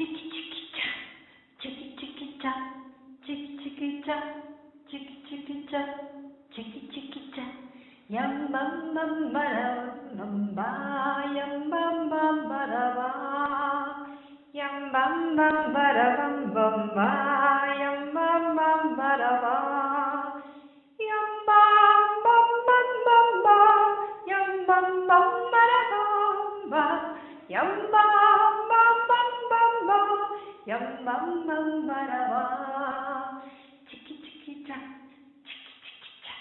chicky chicky cha, chicky chicky cha, chicky chicky cha, chicky chicky cha, chicky chicky cha. Yum bum bum ba bum ba, yum bum bum ba ba. Yum bum bum ba bum bum ba, yum bum bum ba ba. Yum bum bum ba. Chicky chicky cha, chicky chicky cha,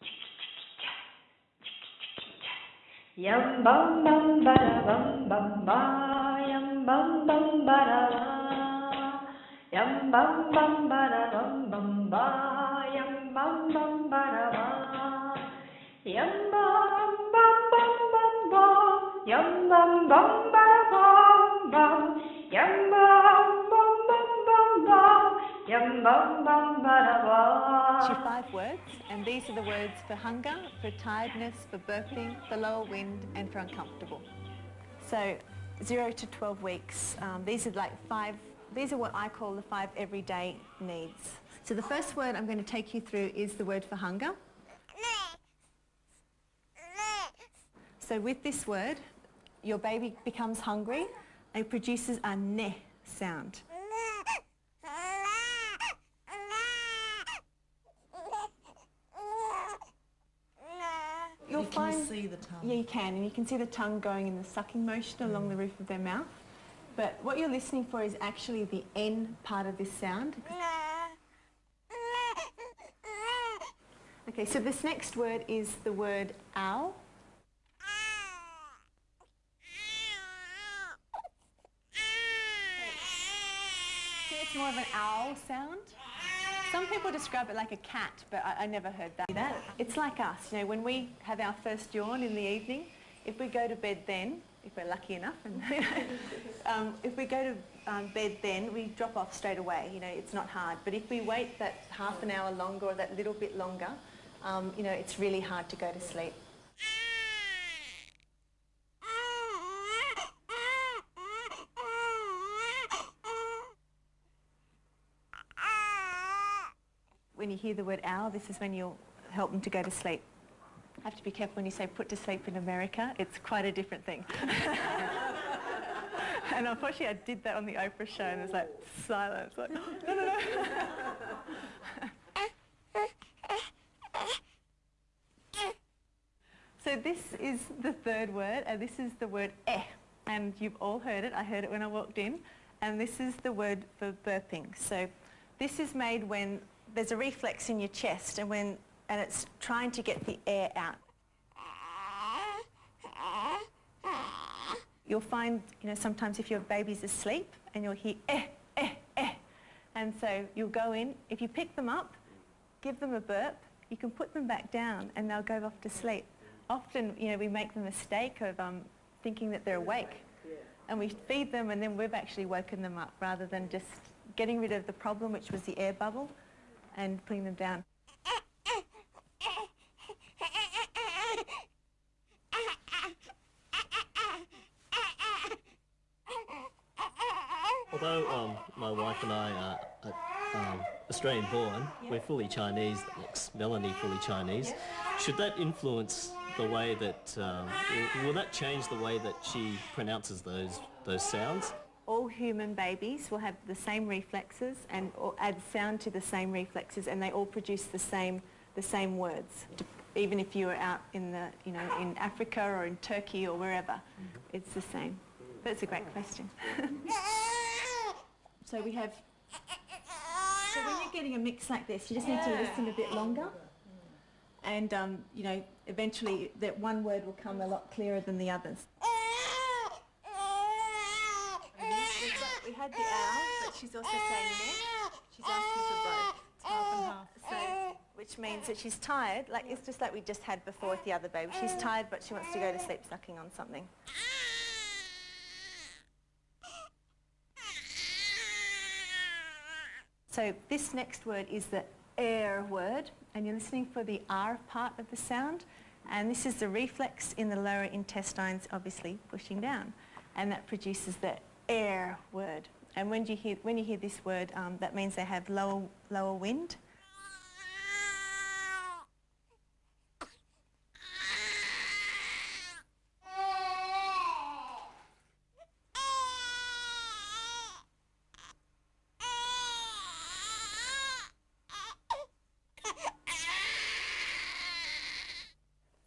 chicky chicky cha, chicky chicky cha. Yum bum bum ba bum bum ba, yum bum bum ba. Yum bum bum ba bum bum ba, yum bum bum ba. Yum bum bum bum bum ba, yum bum bum ba bum to five words, and these are the words for hunger, for tiredness, for burping, for lower wind, and for uncomfortable. So, zero to 12 weeks, um, these are like five, these are what I call the five everyday needs. So the first word I'm going to take you through is the word for hunger. So with this word, your baby becomes hungry and produces a ne sound. You'll You see the tongue. Yeah, you can, and you can see the tongue going in the sucking motion along the roof of their mouth. But what you're listening for is actually the N part of this sound. Okay, so this next word is the word ow. See, it's more of an owl sound. Some people describe it like a cat, but I, I never heard that. It's like us, you know, when we have our first yawn in the evening, if we go to bed then, if we're lucky enough, and you um, if we go to um, bed then, we drop off straight away, you know, it's not hard. But if we wait that half an hour longer or that little bit longer, um, you know, it's really hard to go to sleep. When you hear the word owl, this is when you'll help them to go to sleep. I Have to be careful when you say put to sleep in America, it's quite a different thing. and unfortunately I did that on the Oprah show and it was like silence, like, no, no, no. so this is the third word and this is the word eh. And you've all heard it, I heard it when I walked in. And this is the word for burping. So this is made when there's a reflex in your chest and when and it's trying to get the air out. You'll find, you know, sometimes if your baby's asleep and you'll hear eh, eh, eh. And so you'll go in, if you pick them up, give them a burp, you can put them back down and they'll go off to sleep. Often, you know, we make the mistake of um, thinking that they're awake. And we feed them and then we've actually woken them up rather than just getting rid of the problem, which was the air bubble, and putting them down. Although um, my wife and I are, are um, Australian born, we're fully Chinese, like Melanie fully Chinese. Should that influence the way that, um, will, will that change the way that she pronounces those, those sounds? All human babies will have the same reflexes and add sound to the same reflexes and they all produce the same, the same words. Even if you are out in, the, you know, in Africa or in Turkey or wherever, it's the same. That's a great question. so we have, so when you're getting a mix like this, you just need to listen a bit longer and, um, you know, eventually that one word will come a lot clearer than the others. We the owl, but she's also saying meh. She's asking for both. Half and half. So, which means that she's tired. Like it's just like we just had before with the other baby. She's tired, but she wants to go to sleep sucking on something. So this next word is the air word, and you're listening for the R part of the sound. And this is the reflex in the lower intestines, obviously pushing down. And that produces the air word. And when you hear, when you hear this word, um, that means they have lower, lower wind.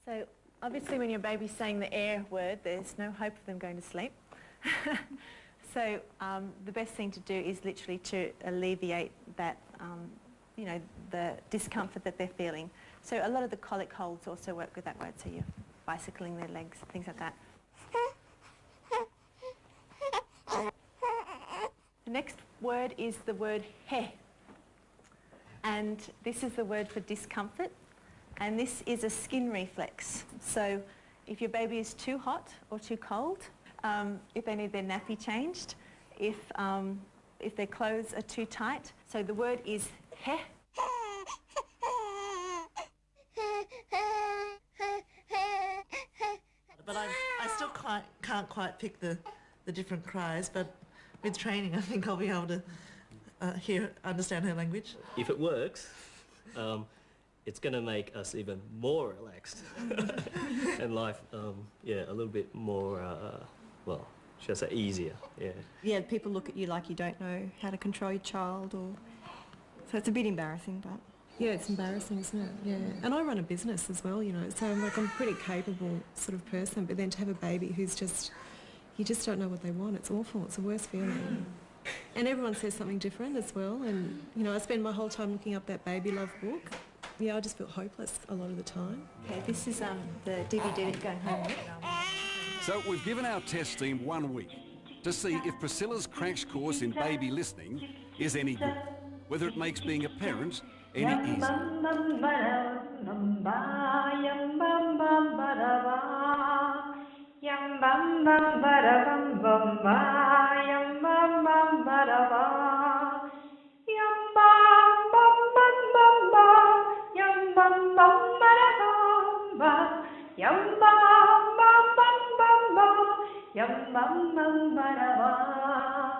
So obviously when your baby's saying the air word, there's no hope of them going to sleep. so um, the best thing to do is literally to alleviate that, um, you know, the discomfort that they're feeling. So a lot of the colic holds also work with that word, so you're bicycling their legs, things like that. The next word is the word he. And this is the word for discomfort. And this is a skin reflex. So if your baby is too hot or too cold, um, if they need their nappy changed, if, um, if their clothes are too tight. So the word is he. But I, I still quite, can't quite pick the, the different cries, but with training I think I'll be able to uh, hear, understand her language. If it works, um, it's going to make us even more relaxed and life, um, yeah, a little bit more, uh, well, should I say easier, yeah. Yeah, people look at you like you don't know how to control your child or... So it's a bit embarrassing, but... Yeah, it's embarrassing, isn't it? Yeah. And I run a business as well, you know, so I'm like, I'm a pretty capable sort of person, but then to have a baby who's just, you just don't know what they want. It's awful. It's the worst feeling. And everyone says something different as well. And, you know, I spend my whole time looking up that baby love book. Yeah, I just feel hopeless a lot of the time. Okay, this is um, the DVD that going home with. So we've given our test team one week to see if Priscilla's crash course in baby listening is any good, whether it makes being a parent any easier. Bum ba da ba,